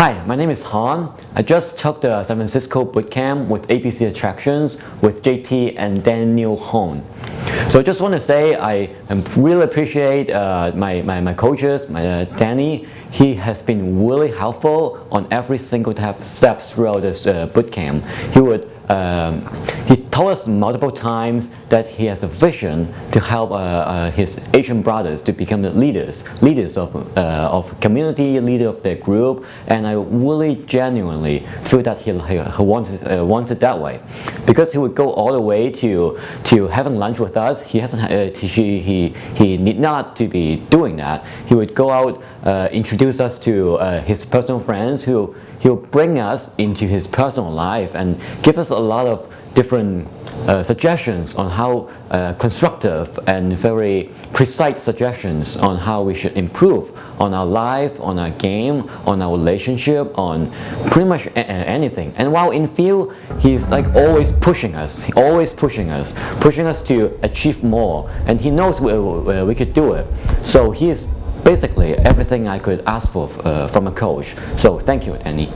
Hi, my name is Han. I just took the San Francisco bootcamp with ABC Attractions with JT and Daniel Hone. So I just want to say I really appreciate uh, my, my, my coaches, my uh, Danny. He has been really helpful on every single step throughout this uh, bootcamp. He would um, he told us multiple times that he has a vision to help uh, uh, his Asian brothers to become the leaders, leaders of, uh, of community, leader of their group, and I really genuinely feel that he, he, wants, uh, wants it that way. Because he would go all the way to, to having lunch with us, he, hasn't, uh, he, he, he need not to be doing that. He would go out, uh, introduce us to his personal friends who he'll bring us into his personal life and give us a lot of different uh, suggestions on how uh, constructive and very precise suggestions on how we should improve on our life, on our game, on our relationship, on pretty much anything. And while in field, he's like always pushing us, always pushing us, pushing us to achieve more. And he knows where, where we could do it. So he is basically everything I could ask for uh, from a coach. So thank you, Danny.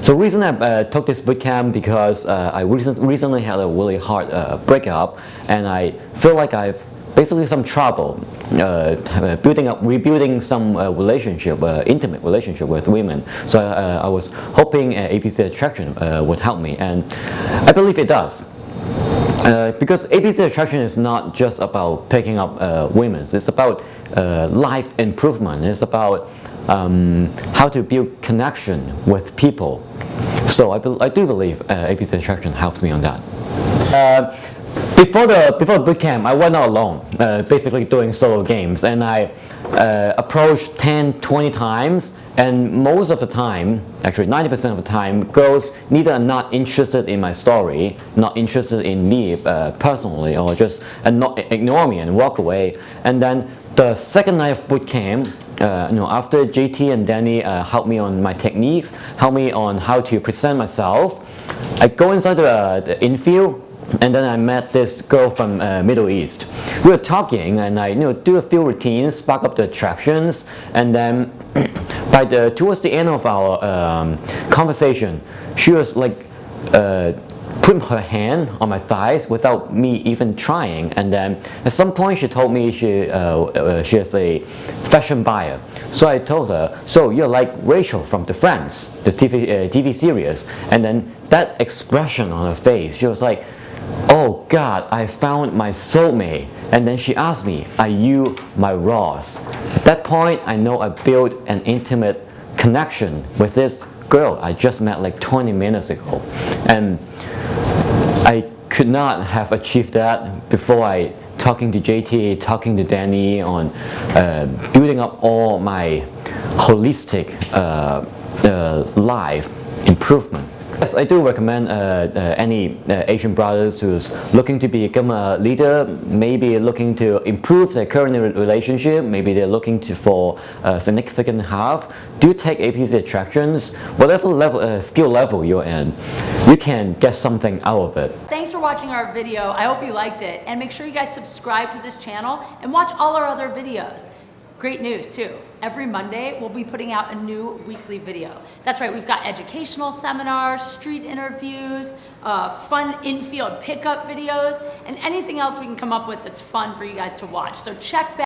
So the reason I uh, took this bootcamp because uh, I recent, recently had a really hard uh, breakup and I feel like I've basically some trouble uh, building up, rebuilding some uh, relationship, intimate relationship with women. So I was hoping ABC Attraction would help me and I believe it does. Uh, because ABC attraction is not just about picking up uh, women, it's about uh, life improvement, it's about um, how to build connection with people. So I, I do believe uh, ABC attraction helps me on that. Before the before the bootcamp, I went out alone, uh, basically doing solo games, and I uh, approached 10, 20 times, and most of the time, actually 90% of the time, girls neither are not interested in my story, not interested in me uh, personally, or just and not ignore me and walk away. And then the second night of bootcamp, uh, you know, after JT and Danny uh, helped me on my techniques, helped me on how to present myself, I go inside the, the infield and then I met this girl from uh, Middle East. We were talking and I you know, do a few routines, spark up the attractions and then by the, towards the end of our um, conversation, she was like uh, putting her hand on my thighs without me even trying. And then at some point she told me she, uh, uh, she is a fashion buyer. So I told her so you're like Rachel from the Friends the TV, uh, TV series. And then that expression on her face she was like oh God, I found my soulmate. And then she asked me, are you my Ross? At that point, I know I built an intimate connection with this girl I just met like 20 minutes ago. And I could not have achieved that before I talking to JT, talking to Danny on uh, building up all my holistic uh, uh, life improvement. Yes, I do recommend uh, uh, any uh, Asian brothers who's looking to become a leader, maybe looking to improve their current relationship, maybe they're looking to, for a significant half, do take ABC attractions, whatever level, uh, skill level you're in, you can get something out of it. Thanks for watching our video. I hope you liked it. And make sure you guys subscribe to this channel and watch all our other videos. Great news too. Every Monday, we'll be putting out a new weekly video. That's right, we've got educational seminars, street interviews, uh, fun infield pickup videos, and anything else we can come up with that's fun for you guys to watch. So check back.